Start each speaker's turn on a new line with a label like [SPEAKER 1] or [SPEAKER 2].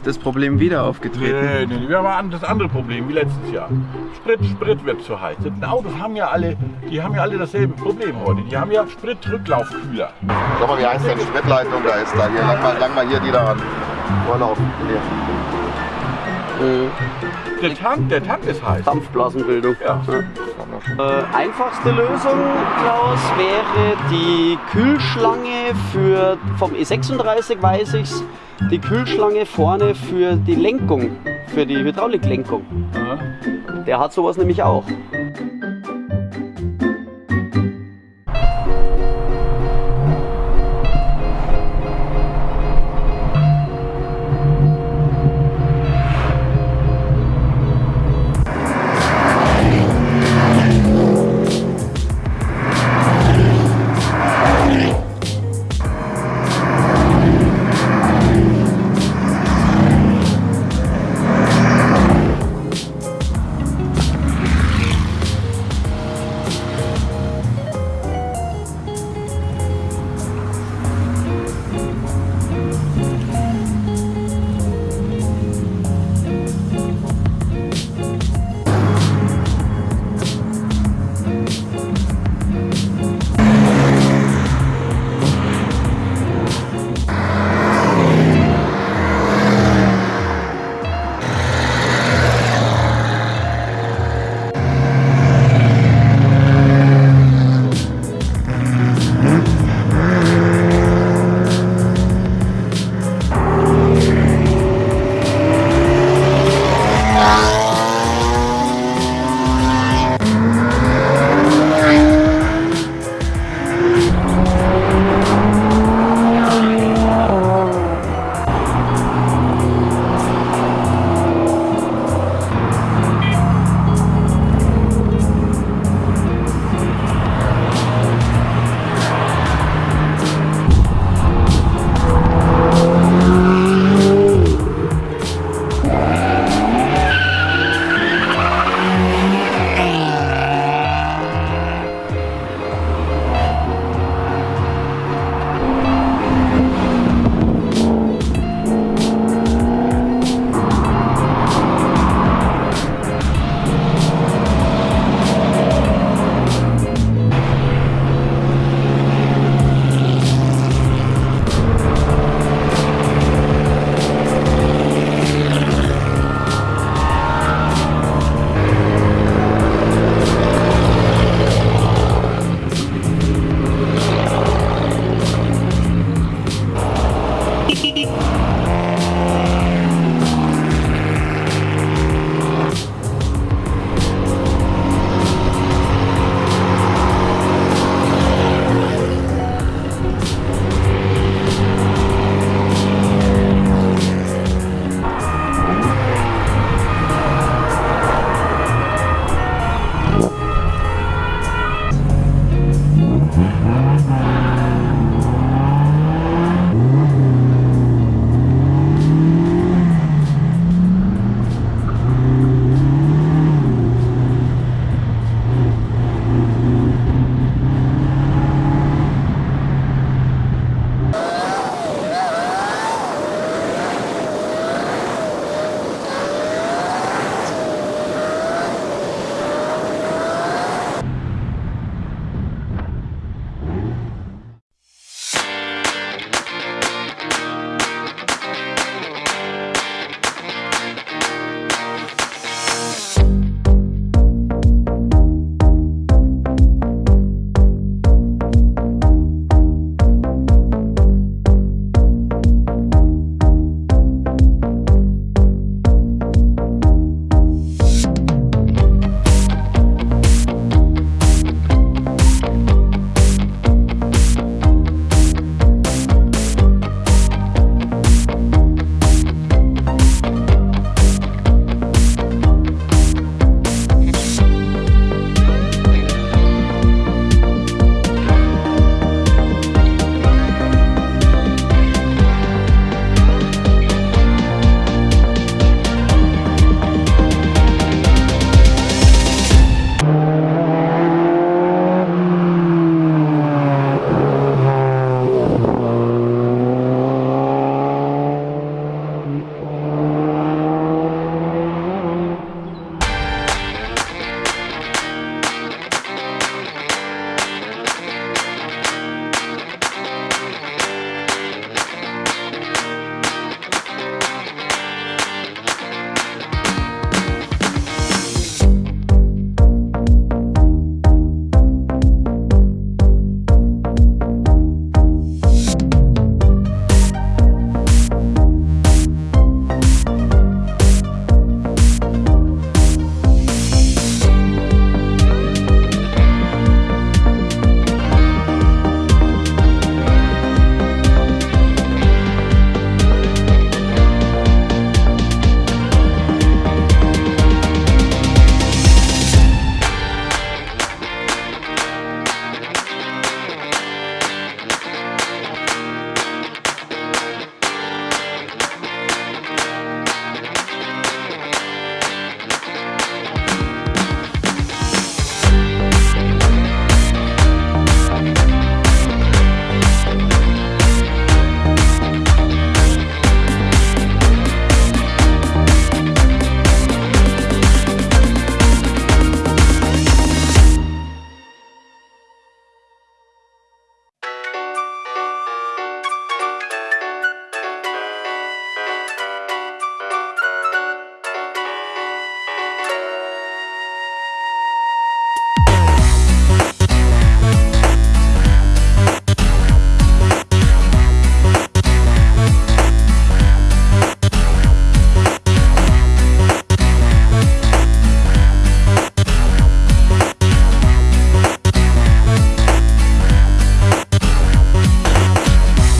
[SPEAKER 1] Ist das Problem wieder aufgetreten?
[SPEAKER 2] Nee, nee, nee, wir haben das andere Problem wie letztes Jahr. Sprit, Sprit wird zu heiß. Die Autos haben ja alle, die haben ja alle dasselbe Problem heute. Die haben ja Spritrücklaufkühler.
[SPEAKER 3] Sag mal, wie heißt denn die Spritleitung da ist da? Hier, lang mal, lang mal hier die da an. Vorlaufen. Hier.
[SPEAKER 2] Der Tank, der Tank ist heiß.
[SPEAKER 4] Dampfblasenbildung.
[SPEAKER 2] Ja.
[SPEAKER 4] Äh, einfachste Lösung, Klaus, wäre die Kühlschlange für vom E36 weiß ich's, die Kühlschlange vorne für die Lenkung, für die Hydrauliklenkung. Der hat sowas nämlich auch.